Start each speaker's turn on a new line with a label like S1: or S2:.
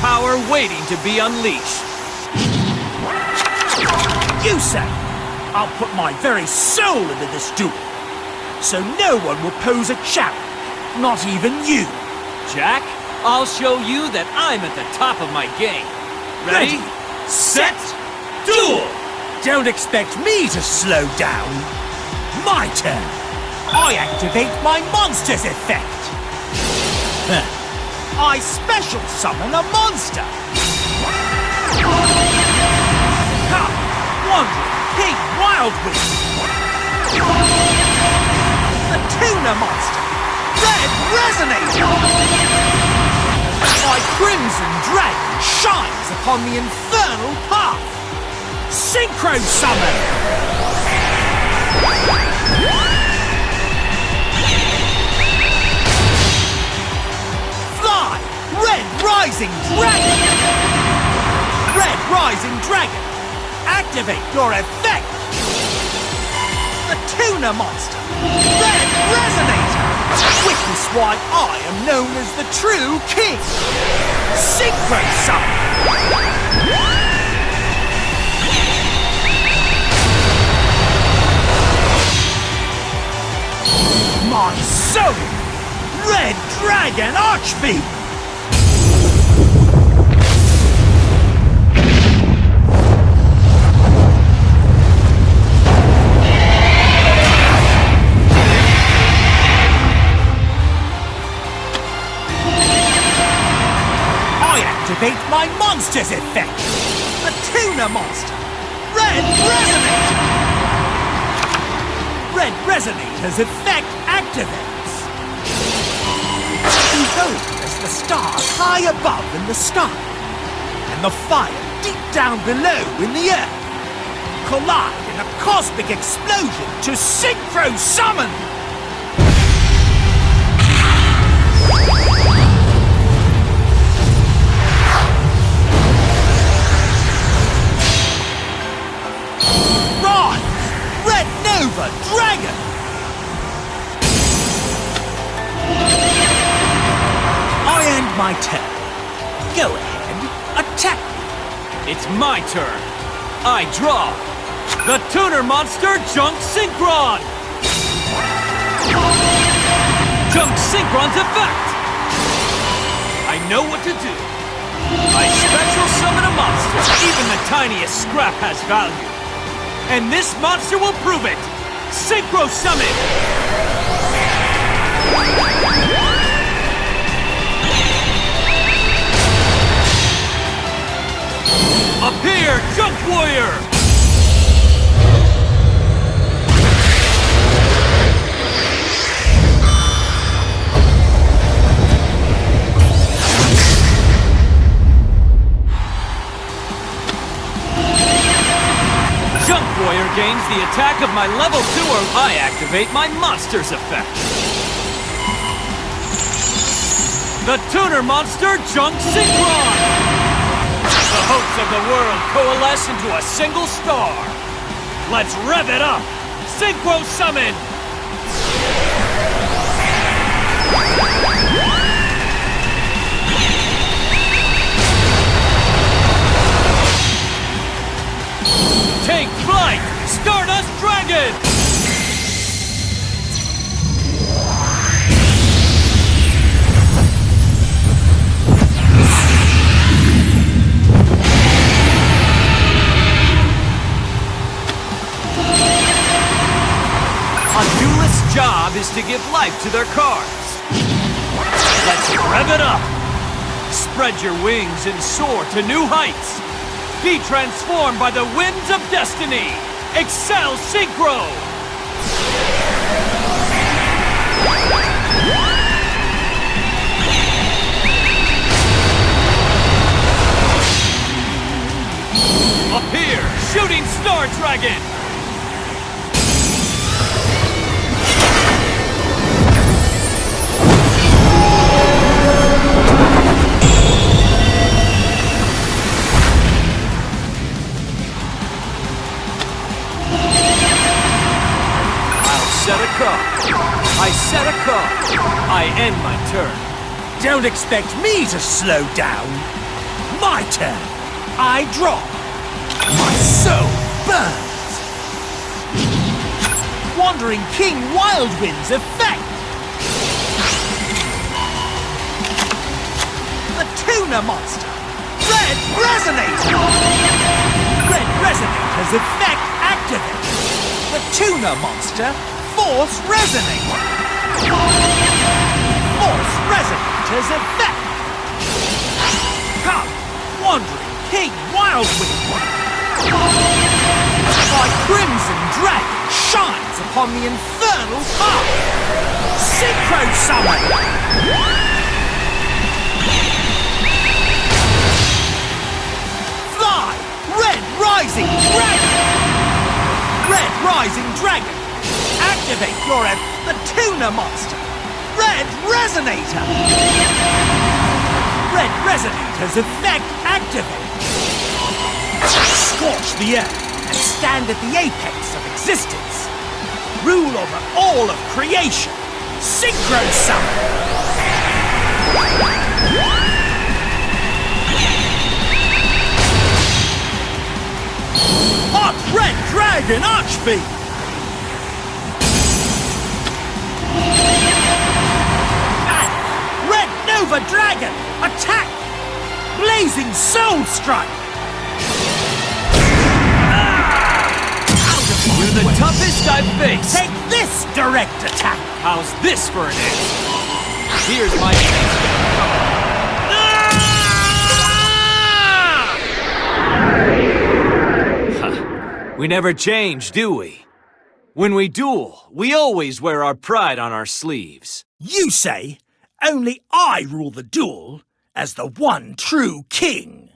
S1: power waiting to be unleashed.
S2: You say, I'll put my very soul into this duel. So no one will pose a challenge, not even you.
S1: Jack, I'll show you that I'm at the top of my game. Ready, set, duel!
S2: Don't expect me to slow down. My turn. I activate my monster's effect. I special summon a monster. Come, wandering King Wildwind. The Tuner Monster. Red Resonator. My Crimson Dragon shines upon the infernal path! Synchro Summon! Rising Dragon! Red Rising Dragon! Activate your effect! The Tuner Monster! Red Resonator! Witness why I am known as the true king! Synchro Summon! My soul! Red Dragon Archfiend! Monster's effect! The Tuner Monster! Red Resonate! Red Resonator's effect activates! Behold as the stars high above in the sky, and the fire deep down below in the earth, collide in a cosmic explosion to synchro Go ahead, attack me.
S1: It's my turn. I draw. The Tuner Monster Junk Synchron! Junk Synchron's effect! I know what to do. I special summon a monster. Even the tiniest scrap has value. And this monster will prove it! Synchro Summon! Attack of my level 2 or I activate my monster's effect. The Tuner Monster Junk Synchron! The hopes of the world coalesce into a single star. Let's rev it up! Synchro Summon! A duelist's job is to give life to their cards. Let's rev it up! Spread your wings and soar to new heights! Be transformed by the winds of destiny! Accel Synchro! Appear, Shooting Star Dragon! I set a card. I end my turn.
S2: Don't expect me to slow down. My turn. I draw. My soul burns. Wandering King Wildwind's effect. The Tuner Monster. Red Resonator. Red Resonator's effect activated. The Tuner Monster Force Resonator. Force Resonator's effect. Come, Wandering King Wildwind. My Crimson Dragon shines upon the infernal path. Synchro Summon! Red Rising Dragon! Red Rising Dragon! Activate your ev- the Tuner Monster! Red Resonator! Red Resonator's effect activate! Scorch the earth and stand at the apex of existence! Rule over all of creation! Synchro Summon! Hot Red Dragon Archfiend! Blazing Soul Strike!
S1: You're the toughest I've faced.
S2: Take this direct attack!
S1: How's this for an answer? Here's my chance. We never change, do we? When we duel, we always wear our pride on our sleeves.
S2: You say only I rule the duel as the one true king.